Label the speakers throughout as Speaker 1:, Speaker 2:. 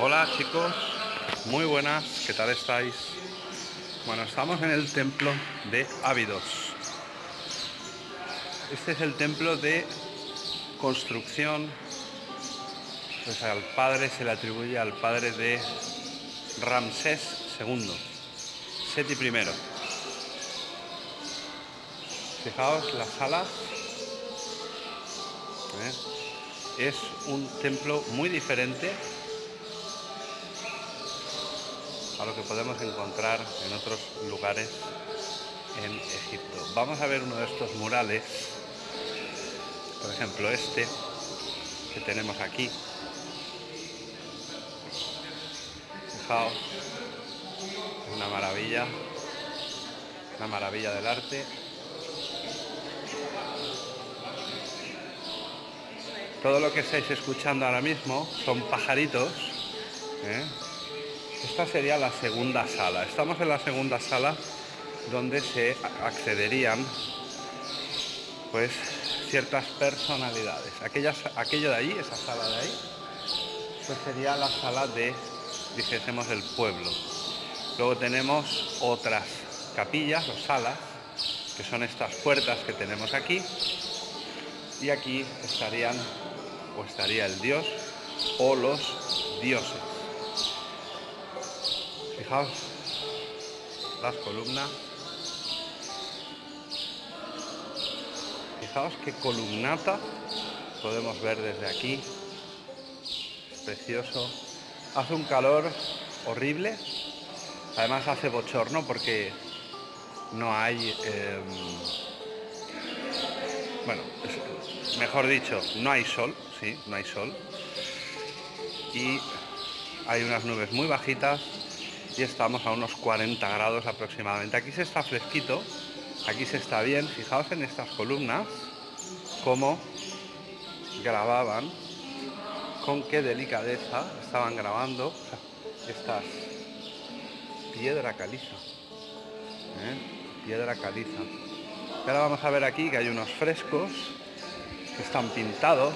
Speaker 1: Hola chicos, muy buenas, ¿qué tal estáis? Bueno, estamos en el templo de Ávidos. Este es el templo de construcción, pues al padre se le atribuye al padre de Ramsés II, Seti I. Fijaos las salas. ¿eh? Es un templo muy diferente lo que podemos encontrar en otros lugares en Egipto. Vamos a ver uno de estos murales, por ejemplo este que tenemos aquí. Fijaos, una maravilla, una maravilla del arte. Todo lo que estáis escuchando ahora mismo son pajaritos, ¿eh? Esta sería la segunda sala. Estamos en la segunda sala donde se accederían pues ciertas personalidades. Aquello de ahí, esa sala de ahí, pues sería la sala de, dijésemos, el pueblo. Luego tenemos otras capillas o salas, que son estas puertas que tenemos aquí. Y aquí estarían, o estaría el dios o los dioses. Fijaos las columnas. Fijaos qué columnata podemos ver desde aquí. Es precioso. Hace un calor horrible. Además hace bochorno porque no hay... Em, bueno, mejor dicho, no hay sol, sí, no hay sol. Y hay unas nubes muy bajitas y estamos a unos 40 grados aproximadamente. Aquí se está fresquito, aquí se está bien. Fijaos en estas columnas, cómo grababan, con qué delicadeza estaban grabando estas piedra caliza. ¿eh? Piedra caliza. ahora vamos a ver aquí que hay unos frescos que están pintados.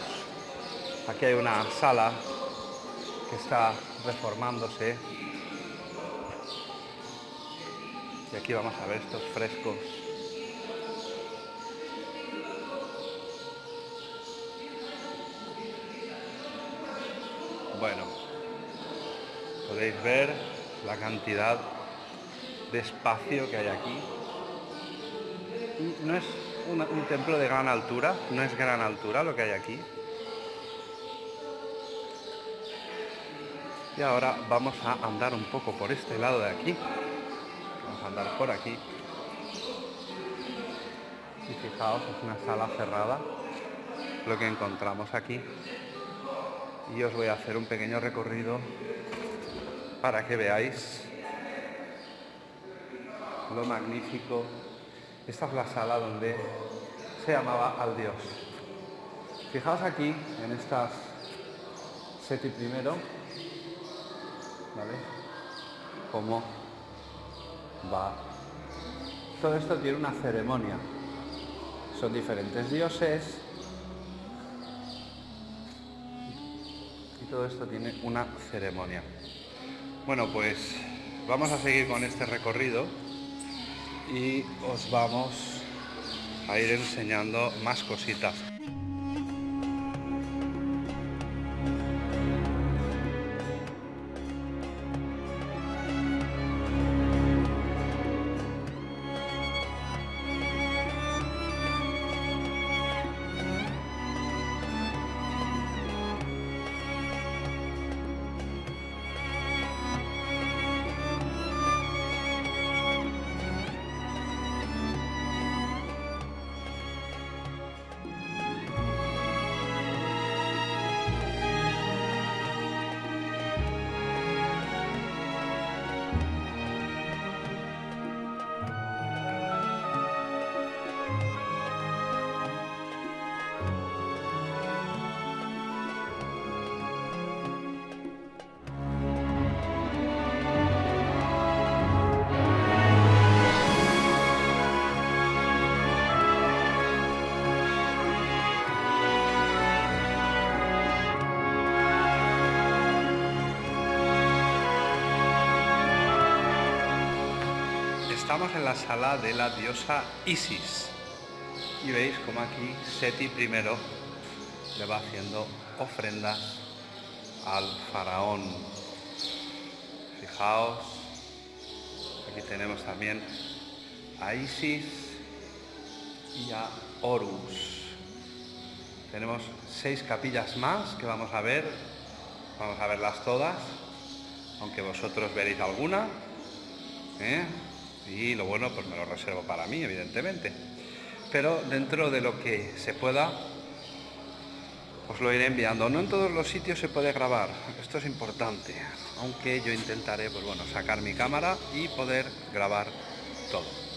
Speaker 1: Aquí hay una sala que está reformándose Y aquí vamos a ver estos frescos. Bueno, podéis ver la cantidad de espacio que hay aquí. No es un, templo de gran altura, no es gran altura lo que hay aquí. Y ahora vamos a andar un poco por este lado de aquí andar por aquí. Y fijaos, es una sala cerrada lo que encontramos aquí. Y os voy a hacer un pequeño recorrido para que veáis lo magnífico. Esta es la sala donde se llamaba al Dios. Fijaos aquí, en estas Seti primero, ¿vale? Como va. Todo esto tiene una ceremonia. Son diferentes dioses. Y todo esto tiene una ceremonia. Bueno, pues vamos a seguir con este recorrido y os vamos a ir enseñando más cositas. Estamos en la sala de la diosa Isis. Y veis como aquí Seti primero le va haciendo ofrendas al faraón. Fijaos, aquí tenemos también a Isis y a Horus. Tenemos seis capillas más que vamos a ver, vamos a verlas todas, aunque vosotros veréis alguna. ¿eh? Y lo bueno, pues me lo reservo para mí, evidentemente. Pero dentro de lo que se pueda, os lo iré enviando. No en todos los sitios se puede grabar, esto es importante. Aunque yo intentaré, pues bueno, sacar mi cámara y poder grabar todo.